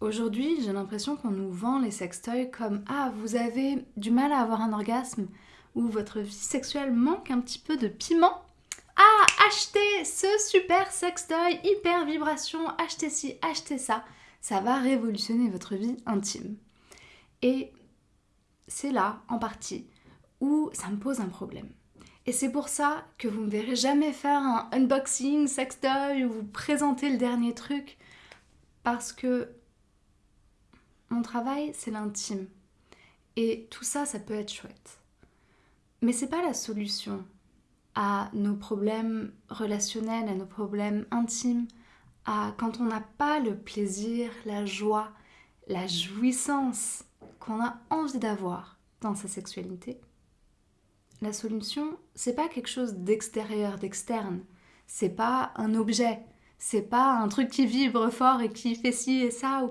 Aujourd'hui, j'ai l'impression qu'on nous vend les sextoys comme Ah, vous avez du mal à avoir un orgasme ou votre vie sexuelle manque un petit peu de piment. Ah, achetez ce super sextoy, hyper vibration, achetez ci, achetez ça. Ça va révolutionner votre vie intime. Et c'est là, en partie, où ça me pose un problème. Et c'est pour ça que vous ne me verrez jamais faire un unboxing sextoy ou vous présenter le dernier truc. Parce que mon travail, c'est l'intime. Et tout ça, ça peut être chouette. Mais c'est pas la solution à nos problèmes relationnels, à nos problèmes intimes, à quand on n'a pas le plaisir, la joie, la jouissance qu'on a envie d'avoir dans sa sexualité. La solution, c'est pas quelque chose d'extérieur, d'externe. C'est pas un objet. C'est pas un truc qui vibre fort et qui fait ci et ça.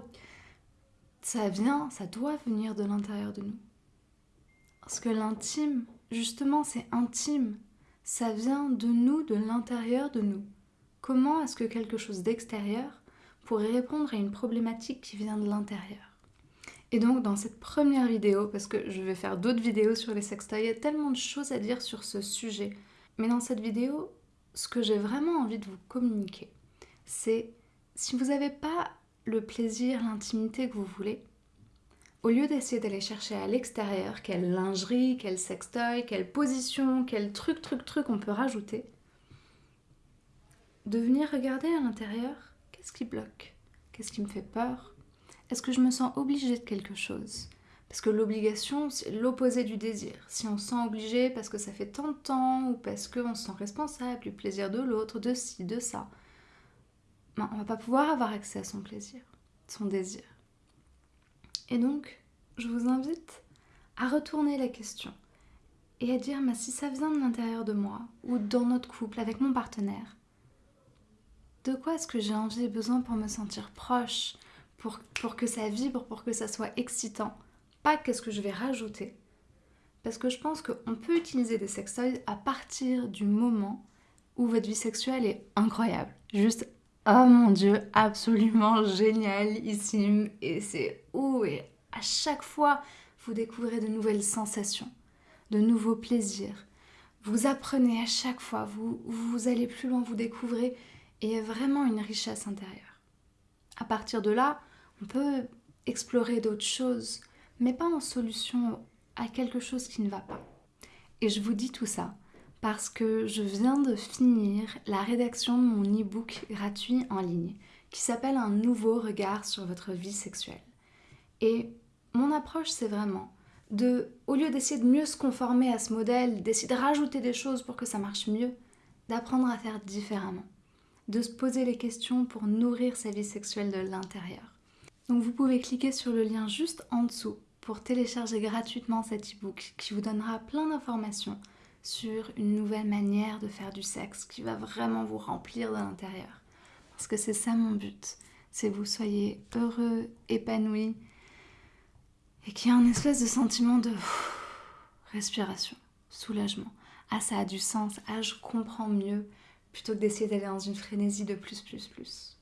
Ça vient, ça doit venir de l'intérieur de nous. Parce que l'intime, justement, c'est intime. Ça vient de nous, de l'intérieur de nous. Comment est-ce que quelque chose d'extérieur pourrait répondre à une problématique qui vient de l'intérieur? Et donc dans cette première vidéo, parce que je vais faire d'autres vidéos sur les sextoys, il y a tellement de choses à dire sur ce sujet. Mais dans cette vidéo, ce que j'ai vraiment envie de vous communiquer, c'est si vous n'avez pas le plaisir, l'intimité que vous voulez, au lieu d'essayer d'aller chercher à l'extérieur quelle lingerie, quel sextoy, quelle position, quel truc, truc, truc on peut rajouter, de venir regarder à l'intérieur qu'est-ce qui bloque, qu'est-ce qui me fait peur, est-ce que je me sens obligée de quelque chose? Parce que l'obligation, c'est l'opposé du désir. Si on se sent obligé parce que ça fait tant de temps ou parce qu'on se sent responsable du plaisir de l'autre, de ci, de ça, ben, on va pas pouvoir avoir accès à son plaisir, son désir. Et donc, je vous invite à retourner la question et à dire si ça vient de l'intérieur de moi ou dans notre couple avec mon partenaire, de quoi est-ce que j'ai envie et besoin pour me sentir proche, pour, que ça vibre, pour que ça soit excitant? Pas qu'est-ce que je vais rajouter. Parce que je pense qu'on peut utiliser des sextoys à partir du moment où votre vie sexuelle est incroyable. Juste, oh mon dieu, absolument génialissime. Et c'est où et à chaque fois, vous découvrez de nouvelles sensations, de nouveaux plaisirs. Vous apprenez à chaque fois, vous, vous allez plus loin, vous découvrez, et vraiment une richesse intérieure. À partir de là, on peut explorer d'autres choses, mais pas en solution à quelque chose qui ne va pas. Et je vous dis tout ça parce que je viens de finir la rédaction de mon e-book gratuit en ligne qui s'appelle Un nouveau regard sur votre vie sexuelle. Et mon approche, c'est vraiment de, au lieu d'essayer de mieux se conformer à ce modèle, d'essayer de rajouter des choses pour que ça marche mieux, d'apprendre à faire différemment, de se poser les questions pour nourrir sa vie sexuelle de l'intérieur. Donc vous pouvez cliquer sur le lien juste en dessous pour télécharger gratuitement cet e-book qui vous donnera plein d'informations sur une nouvelle manière de faire du sexe qui va vraiment vous remplir de l'intérieur. Parce que c'est ça mon but, c'est que vous soyez heureux, épanoui et qu'il y ait un espèce de sentiment de respiration, soulagement. Ah ça a du sens, ah je comprends mieux, plutôt que d'essayer d'aller dans une frénésie de plus, plus, plus.